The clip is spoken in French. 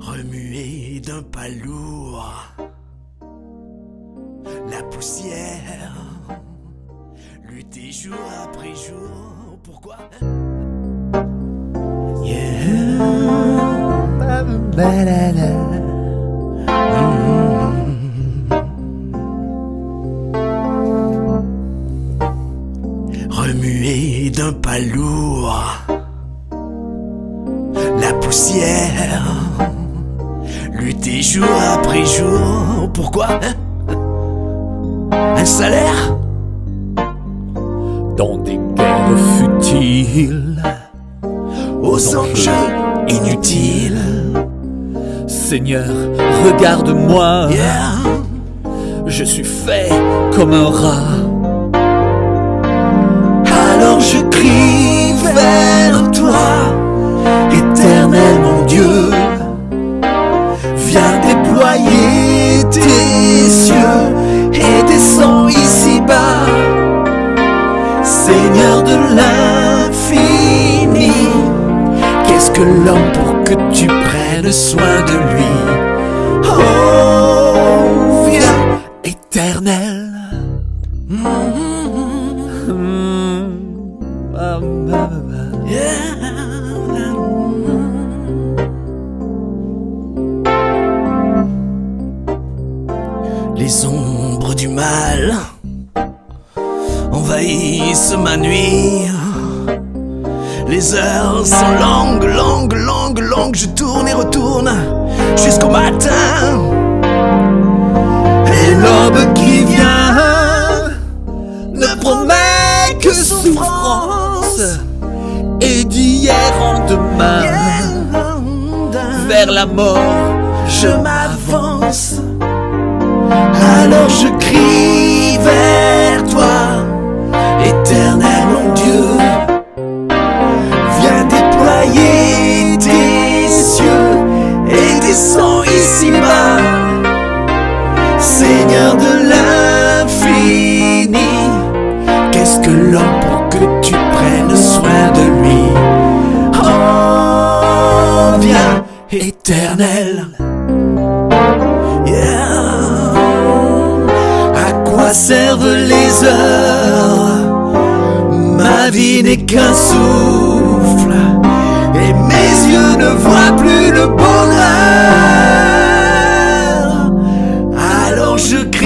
Remuer d'un pas lourd la poussière, lutter jour après jour. Pourquoi? Remuer d'un pas lourd la poussière, lutter jour après jour. Pourquoi hein? Un salaire? Dans des guerres futiles, aux enjeux inutiles. Seigneur, regarde-moi, Yeah. je suis fait comme un rat. L'infini, qu'est-ce que l'homme pour que tu prennes soin de lui? Oh, viens, éternel. Les ombres du mal ma nuit. Les heures sont longues, longues, longues, longues. Je tourne et retourne jusqu'au matin. Et l'aube qui vient ne promet que souffrance. Et d'hier en demain, vers la mort, je m'avance. observe les heures. Ma vie n'est qu'un souffle et mes yeux ne voient plus le bonheur. Alors je crie.